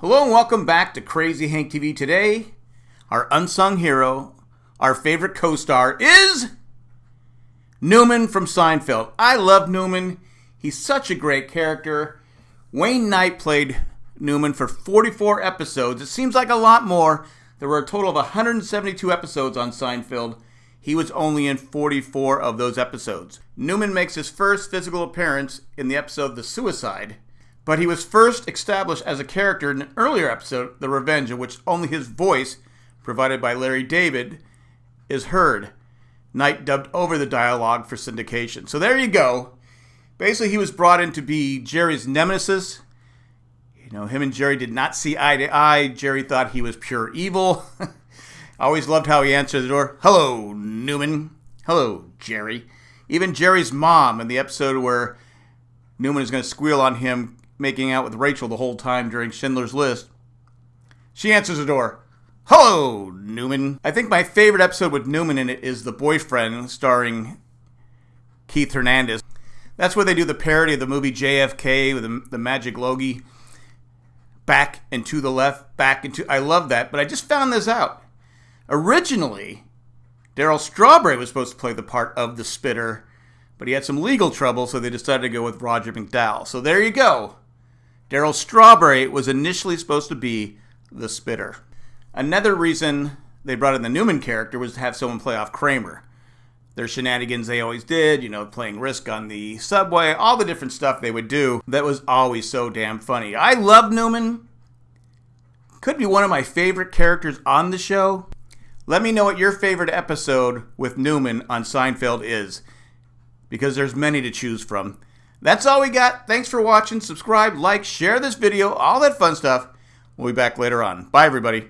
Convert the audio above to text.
Hello and welcome back to Crazy Hank TV. Today, our unsung hero, our favorite co-star is Newman from Seinfeld. I love Newman. He's such a great character. Wayne Knight played Newman for 44 episodes. It seems like a lot more. There were a total of 172 episodes on Seinfeld. He was only in 44 of those episodes. Newman makes his first physical appearance in the episode The Suicide but he was first established as a character in an earlier episode, The Revenge, in which only his voice, provided by Larry David, is heard. Knight dubbed over the dialogue for syndication. So there you go. Basically, he was brought in to be Jerry's nemesis. You know, him and Jerry did not see eye to eye. Jerry thought he was pure evil. I always loved how he answered the door. Hello, Newman. Hello, Jerry. Even Jerry's mom in the episode where Newman is going to squeal on him making out with Rachel the whole time during Schindler's List. She answers the door. Hello, Newman. I think my favorite episode with Newman in it is The Boyfriend, starring Keith Hernandez. That's where they do the parody of the movie JFK with the, the magic loogie. Back and to the left, back and to. I love that, but I just found this out. Originally, Darryl Strawberry was supposed to play the part of the spitter, but he had some legal trouble, so they decided to go with Roger McDowell. So there you go. Darryl Strawberry was initially supposed to be the spitter. Another reason they brought in the Newman character was to have someone play off Kramer. Their shenanigans they always did, you know, playing Risk on the subway, all the different stuff they would do that was always so damn funny. I love Newman. Could be one of my favorite characters on the show. Let me know what your favorite episode with Newman on Seinfeld is, because there's many to choose from. That's all we got. Thanks for watching. Subscribe, like, share this video, all that fun stuff. We'll be back later on. Bye, everybody.